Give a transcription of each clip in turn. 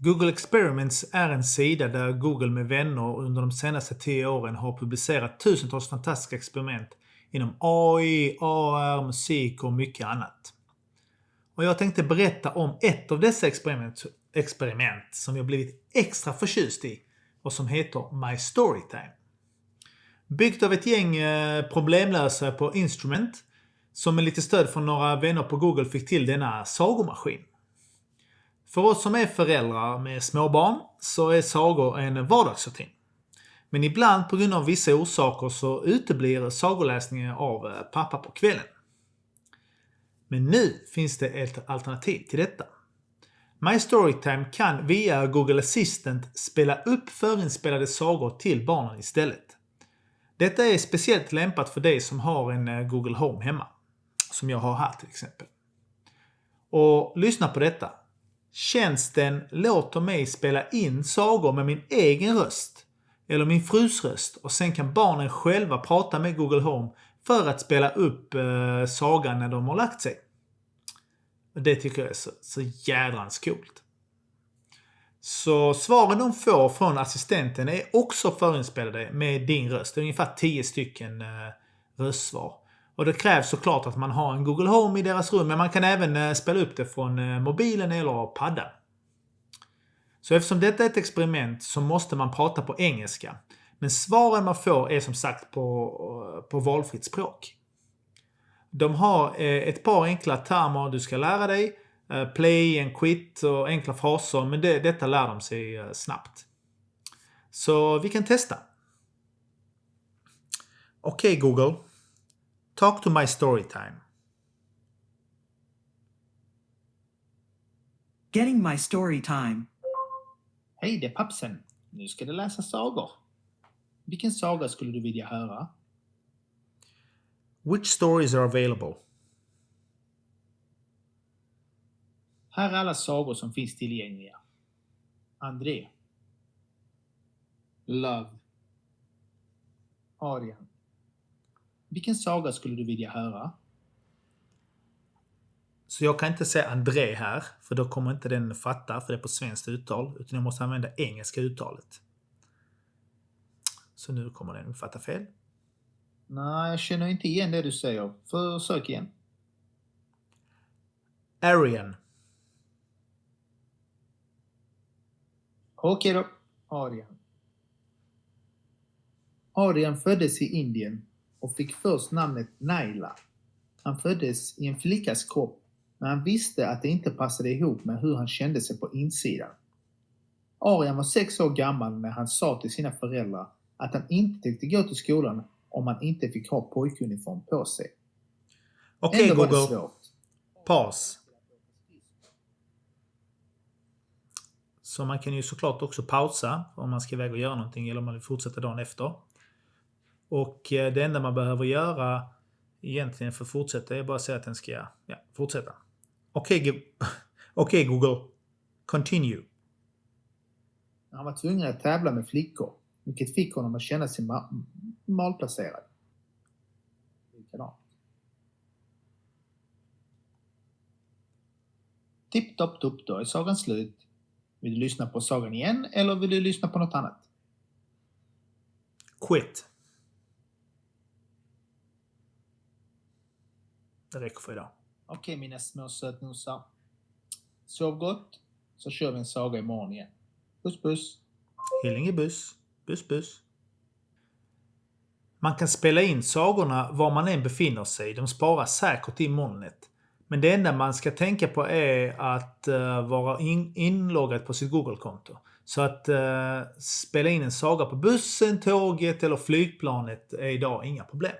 Google Experiments är en sida där Google med vänner under de senaste 10 åren har publicerat tusentals fantastiska experiment inom AI, AR, musik och mycket annat. Och jag tänkte berätta om ett av dessa experiment, experiment som jag blivit extra förtjust i och som heter My Storytime. Byggt av ett gäng eh, problemlösare på Instrument som med lite stöd från några vänner på Google fick till denna sagomaskin. För oss som är föräldrar med småbarn så är sagor en vardagsrutin. Men ibland på grund av vissa orsaker så uteblir sagoläsningen av eh, pappa på kvällen. Men nu finns det ett alternativ till detta. My Storytime kan via Google Assistant spela upp förinspelade sagor till barnen istället. Detta är speciellt lämpat för dig som har en eh, Google Home hemma. Som jag har här till exempel. Och lyssna på detta. Tjänsten låter mig spela in sagor med min egen röst eller min frus röst och sen kan barnen själva prata med Google Home för att spela upp eh, sagan när de har lagt sig. Det tycker jag är så, så jädrans coolt. Så svaren de får från assistenten är också förinspelade med din röst. Det är ungefär 10 stycken eh, röstsvar. Och det krävs såklart att man har en Google Home i deras rum, men man kan även eh, spela upp det från eh, mobilen eller paddan. Så eftersom detta är ett experiment så måste man prata på engelska. Men svaren man får är som sagt på, eh, på valfritt språk. De har ett par enkla termer du ska lära dig. Play and quit och enkla fraser, men det, detta lär de sig snabbt. Så vi kan testa. Okej okay, Google. Talk to my story time. Getting my story time. Hej, det är pappsen. Nu ska du läsa sagor. Vilken saga skulle du vilja höra? Which stories are available? Här är alla sagor som finns tillgängliga. André. Love. Arian. Vilken saga skulle du vilja höra? Så jag kan inte säga André här, för då kommer inte den fatta, för det är på svenskt uttal. Utan jag måste använda engelska uttalet. Så nu kommer den uppfatta fel. Nej, jag känner inte igen det du säger. Försök igen. Arian. Okej då. Arian. Arian föddes i Indien och fick först namnet Naila. Han föddes i en flickas kropp, men han visste att det inte passade ihop med hur han kände sig på insidan. Arian var sex år gammal när han sa till sina föräldrar att han inte tänkte gå till skolan om han inte fick ha pojkuniform på sig. Okej okay, Google. Paus. Så man kan ju såklart också pausa om man ska iväg och göra någonting eller om man vill fortsätta dagen efter. Och eh, det enda man behöver göra egentligen för att fortsätta är bara att säga att den ska ja, fortsätta. Okej okay, okay, Google. Continue. Han var tvungen att tävla med flickor, vilket fick honom att känna sig ma malplacerad. Likadant. Tipp topp topp, då är sagan slut. Vill du lyssna på sagan igen eller vill du lyssna på något annat? Quit. Det räcker för idag. Okej okay, mina små sötnosar. Sov gott, så kör vi en saga imorgon igen. Puss puss! Hillinge buss. Buss buss. Man kan spela in sagorna var man än befinner sig. De sparas säkert i molnet. Men det enda man ska tänka på är att uh, vara in inloggad på sitt Google-konto. Så att uh, spela in en saga på bussen, tåget eller flygplanet är idag inga problem.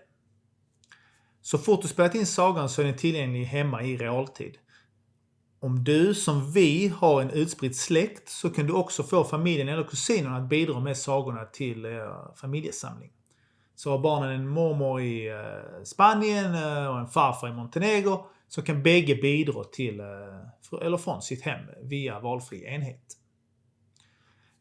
Så fort du spelat in sagan så är den tillgänglig hemma i realtid. Om du, som vi, har en utspridd släkt så kan du också få familjen eller kusinerna att bidra med sagorna till er familjesamling. Så har barnen en mormor i eh, Spanien eh, och en farfar i Montenegro så kan bägge bidra till eller från sitt hem via valfri enhet.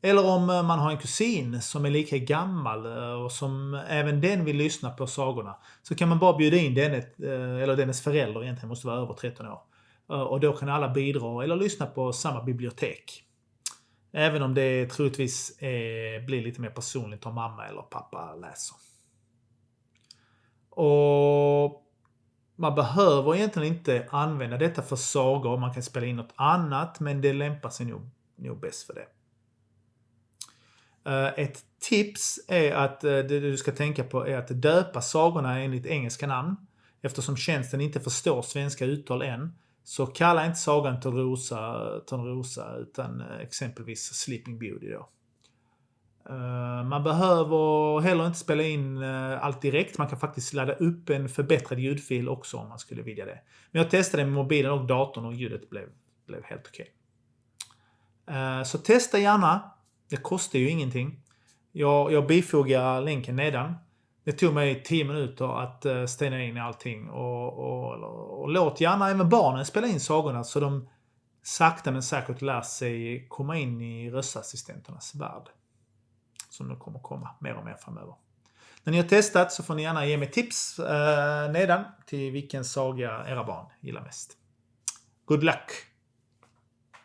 Eller om eh, man har en kusin som är lika gammal eh, och som även den vill lyssna på sagorna. Så kan man bara bjuda in denne, eh, eller dennes förälder egentligen måste vara över 13 år. Och då kan alla bidra eller lyssna på samma bibliotek. Även om det troligtvis blir lite mer personligt om mamma eller pappa läser. Och man behöver egentligen inte använda detta för sagor. Man kan spela in något annat, men det lämpar sig nog, nog bäst för det. Eh, ett tips är att eh, det du ska tänka på är att döpa sagorna enligt engelska namn. Eftersom tjänsten inte förstår svenska uttal än, så kalla inte sagan Törnrosa, Törnrosa utan eh, exempelvis Sleeping Beauty då. Man behöver heller inte spela in allt direkt. Man kan faktiskt ladda upp en förbättrad ljudfil också om man skulle vilja det. Men jag testade med mobilen och datorn och ljudet blev, blev helt okej. Okay. Så testa gärna. Det kostar ju ingenting. Jag, jag bifogar länken nedan. Det tog mig 10 minuter att uh, stena in allting och, och, och, och, låt gärna även barnen spela in sagorna så de sakta men säkert lär sig komma in i röstassistenternas värld. Som nu kommer komma mer och mer framöver. När ni har testat så får ni gärna ge mig tips eh, nedan till vilken saga era barn gillar mest. Good luck!